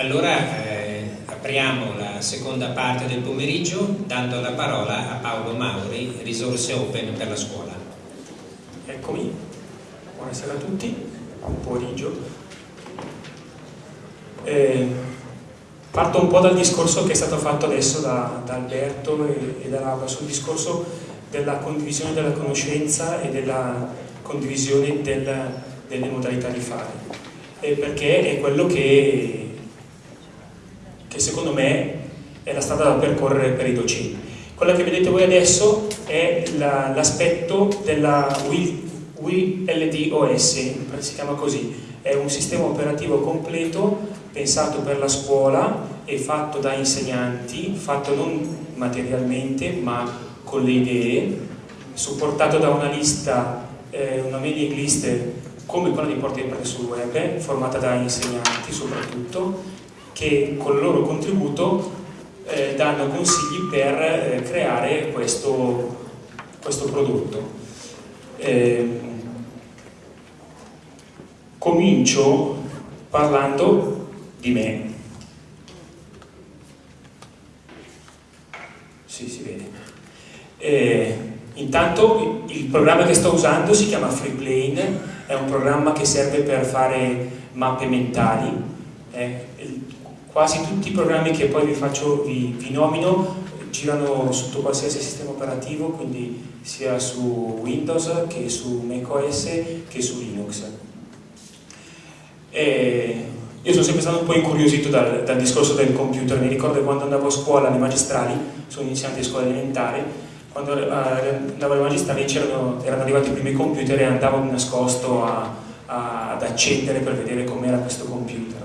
Allora eh, apriamo la seconda parte del pomeriggio dando la parola a Paolo Mauri, risorse open per la scuola. Eccomi, buonasera a tutti, buon pomeriggio. Eh, parto un po' dal discorso che è stato fatto adesso da, da Alberto e, e da Laura sul discorso della condivisione della conoscenza e della condivisione del, delle modalità di fare, eh, perché è quello che che secondo me è la strada da percorrere per i docenti. Quella che vedete voi adesso è l'aspetto la, della WLDOS, si chiama così, è un sistema operativo completo pensato per la scuola e fatto da insegnanti, fatto non materialmente ma con le idee, supportato da una lista, eh, una mailing list come quella di Porti e sul web, formata da insegnanti soprattutto, che con il loro contributo eh, danno consigli per eh, creare questo, questo prodotto. Eh, comincio parlando di me. Sì, si vede. Eh, intanto il programma che sto usando si chiama FreePlane, è un programma che serve per fare mappe mentali. Eh, quasi tutti i programmi che poi vi, faccio, vi, vi nomino girano sotto qualsiasi sistema operativo, quindi sia su Windows che su macOS che su Linux. E io sono sempre stato un po' incuriosito dal, dal, discorso del computer, mi ricordo quando andavo a scuola alle magistrali, sono iniziante di scuola elementare, quando uh, andavo alle magistrali erano arrivati i primi computer e andavo nascosto a, a, ad accendere per vedere com'era questo computer.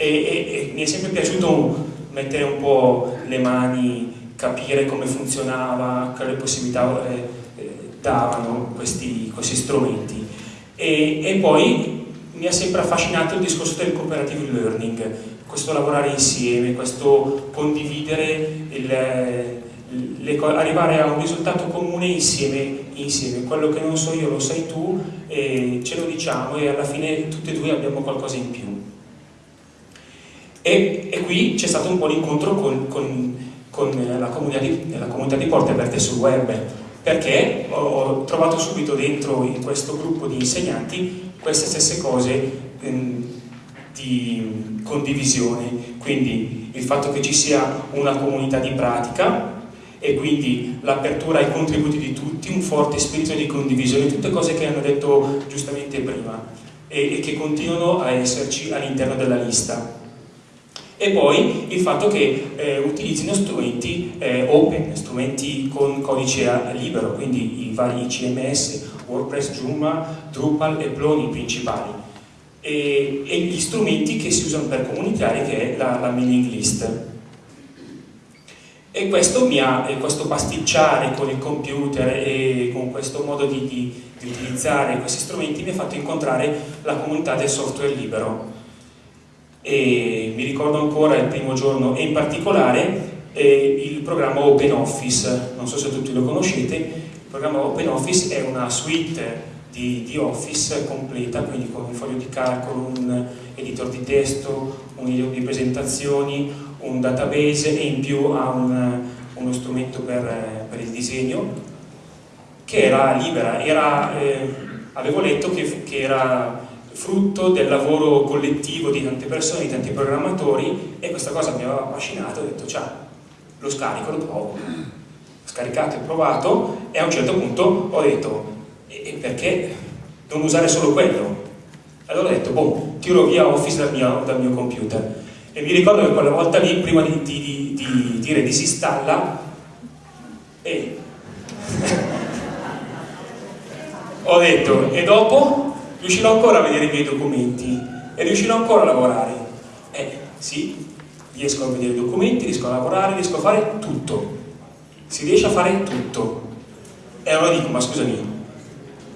E, e, e mi è sempre piaciuto mettere un po' le mani, capire come funzionava, quali possibilità eh, eh, davano questi, questi strumenti. E, e, poi mi ha sempre affascinato il discorso del cooperative learning, questo lavorare insieme, questo condividere, il, le, arrivare a un risultato comune insieme, insieme, quello che non so io lo sai tu, e ce lo diciamo e alla fine tutti e due abbiamo qualcosa in più. E, e qui c'è stato un po' l'incontro con, con, con la, comunità di, la, comunità di, Porte Aperte sul web, perché ho, ho, trovato subito dentro in questo gruppo di insegnanti queste stesse cose ehm, di condivisione, quindi il fatto che ci sia una comunità di pratica e quindi l'apertura ai contributi di tutti, un forte spirito di condivisione, tutte cose che hanno detto giustamente prima e, e che continuano a esserci all'interno della lista e poi il fatto che eh, utilizzino strumenti eh, open, strumenti con codice libero, quindi i vari CMS, WordPress, Joomla, Drupal e Ploni principali. E, e, gli strumenti che si usano per comunicare che è la, la mailing list. E questo, ha, questo pasticciare con il computer e con questo modo di, di, di utilizzare questi strumenti mi ha fatto incontrare la comunità del software libero e mi ricordo ancora il primo giorno e in particolare eh, il programma OpenOffice, non so se tutti lo conoscete, il programma OpenOffice è una suite di, di Office completa, quindi con un foglio di calcolo, un editor di testo, un editor di presentazioni, un database e in più ha un, uno strumento per, per, il disegno che era libera, era, eh, avevo letto che, che era frutto del lavoro collettivo di tante persone, di tanti programmatori e questa cosa mi aveva affascinato, ho detto ciao, lo scarico, lo provo. Ho scaricato e provato e a un certo punto ho detto e perché non usare solo quello? Allora ho detto, boh, tiro via Office dal mio, dal mio computer. E mi ricordo che quella volta lì, prima di, di, di, di dire disinstalla, e ho detto, e dopo? Riuscirò ancora a vedere i miei documenti e riuscirò ancora a lavorare. Eh, sì, riesco a vedere i documenti, riesco a lavorare, riesco a fare tutto. Si riesce a fare tutto. E allora dico, ma scusami,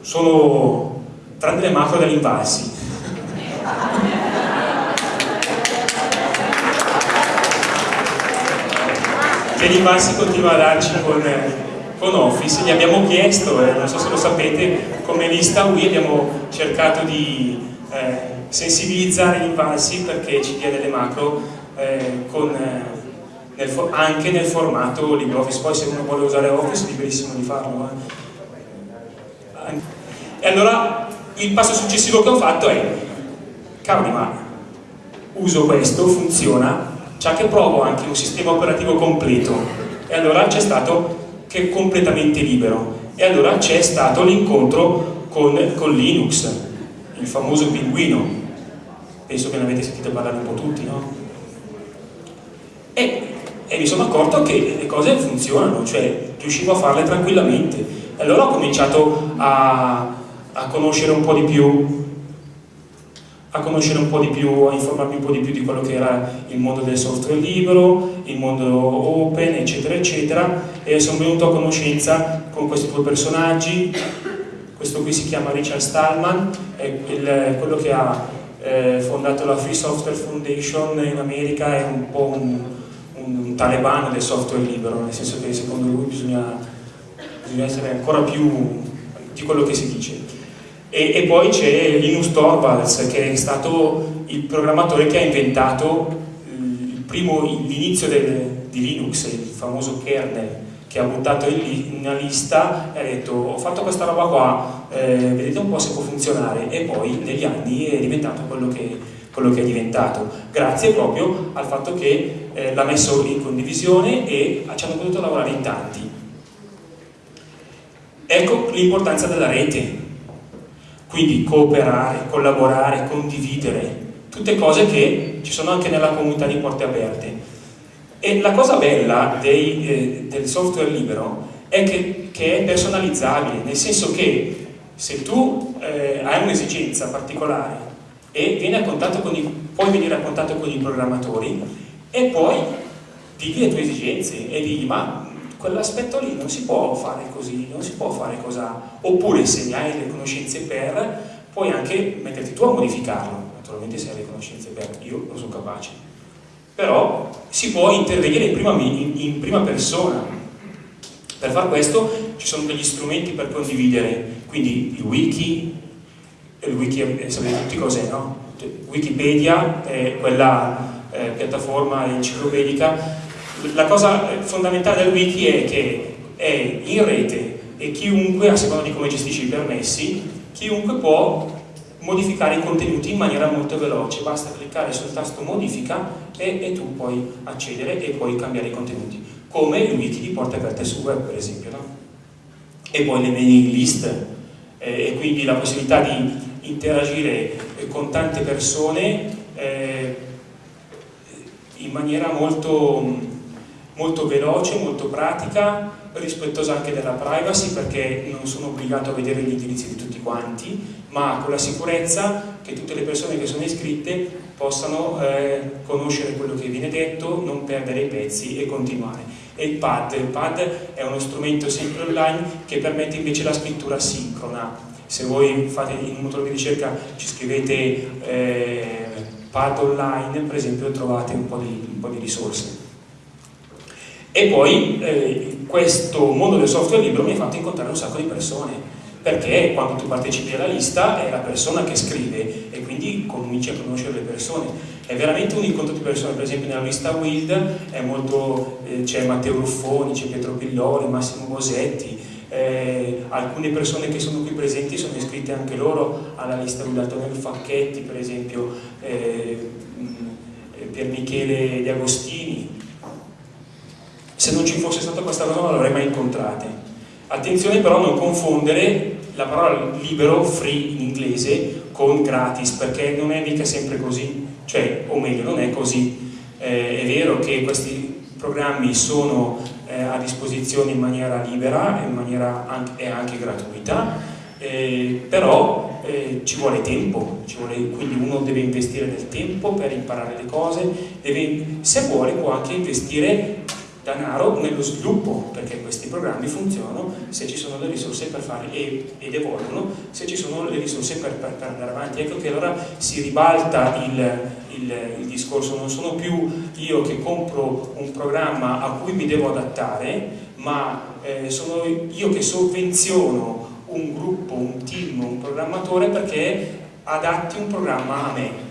sono tranne le macro degli invalsi. che l'Invalsi continua a darci con con Office, gli abbiamo chiesto, eh, non so se lo sapete, come lista UI abbiamo cercato di eh, sensibilizzare gli invalsi perché ci dia delle macro eh, con, eh, nel anche nel formato LibreOffice, poi se uno vuole usare Office è liberissimo di farlo. Eh. E allora il passo successivo che ho fatto è, cavoli ma uso questo, funziona, già che provo anche un sistema operativo completo e allora c'è stato che è completamente libero e allora c'è stato l'incontro con, con Linux, il famoso pinguino penso che ne avete sentito parlare un po' tutti, no? E, e, mi sono accorto che le cose funzionano, cioè riuscivo a farle tranquillamente. E allora ho cominciato a, a conoscere un po' di più a conoscere un po' di più, a informarmi un po' di più di quello che era il mondo del software libero, il mondo open, eccetera, eccetera, e sono venuto a conoscenza con questi due personaggi, questo qui si chiama Richard Stallman, è il, quello che ha eh, fondato la Free Software Foundation in America, è un po' un, un, talebano del software libero, nel senso che secondo lui bisogna, bisogna essere ancora più di quello che si dice. E, e poi c'è Linus Torvalds, che è stato il programmatore che ha inventato l'inizio di Linux, il famoso kernel, che ha buttato in una lista e ha detto ho fatto questa roba qua, eh, vedete un po' se può funzionare. E poi negli anni è diventato quello che, quello che è diventato, grazie proprio al fatto che eh, l'ha messo in condivisione e ci hanno potuto lavorare in tanti. Ecco l'importanza della rete, quindi cooperare, collaborare, condividere, tutte cose che ci sono anche nella comunità di Porte Aperte e la cosa bella dei, eh, del software libero è che, che, è personalizzabile, nel senso che se tu eh, hai un'esigenza particolare e vieni a contatto con i, puoi venire a contatto con i programmatori e poi digli le tue esigenze e digli ma quell'aspetto lì non si può fare così, non si può fare così, oppure se ne hai le conoscenze per, puoi anche metterti tu a modificarlo, naturalmente se hai le conoscenze per, io non sono capace però si può intervenire in prima, in, in prima persona. Per far questo ci sono degli strumenti per condividere, quindi il wiki, il wiki eh, sapete tutti cos'è, no? Wikipedia è quella eh, piattaforma enciclopedica. La cosa fondamentale del wiki è che è in rete e chiunque, a seconda di come gestisci i permessi, chiunque può modificare i contenuti in maniera molto veloce, basta cliccare sul tasto modifica e, e tu puoi accedere e puoi cambiare i contenuti, come il wiki di porte aperte su web per esempio. No? E poi le mailing list eh, e quindi la possibilità di interagire con tante persone eh, in maniera molto, molto veloce, molto pratica rispettosa anche della privacy perché non sono obbligato a vedere gli indirizzi di tutti quanti ma con la sicurezza che tutte le persone che sono iscritte possano eh, conoscere quello che viene detto, non perdere i pezzi e continuare. E il pad, il pad è uno strumento sempre online che permette invece la scrittura sincrona. Se voi fate in un motore di ricerca ci scrivete eh, pad online, per esempio trovate un po' di, un po di risorse. E poi eh, questo mondo del software libero mi ha fatto incontrare un sacco di persone perché quando tu partecipi alla lista è la persona che scrive e quindi cominci a conoscere le persone. È veramente un incontro di persone, per esempio nella lista Wild eh, c'è Matteo Ruffoni, c'è Pietro Pillori, Massimo Bosetti, eh, alcune persone che sono qui presenti sono iscritte anche loro alla lista Wild, Antonio Facchetti per esempio, eh, Pier Michele De Agostini. Se non ci fosse stata questa cosa non l'avrei mai incontrate. Attenzione però a non confondere la parola libero, free in inglese, con gratis, perché non è mica sempre così, cioè, o meglio, non è così. Eh, è vero che questi programmi sono eh, a disposizione in maniera libera maniera anche, e anche gratuita, eh, però eh, ci vuole tempo, ci vuole, quindi uno deve investire del tempo per imparare le cose, deve, se vuole può anche investire denaro nello sviluppo, perché questi programmi funzionano se ci sono le risorse per fare e, ed evolvono se ci sono le risorse per, per, per andare avanti. Ecco che allora si ribalta il, il, il, discorso, non sono più io che compro un programma a cui mi devo adattare, ma eh, sono io che sovvenziono un gruppo, un team, un programmatore perché adatti un programma a me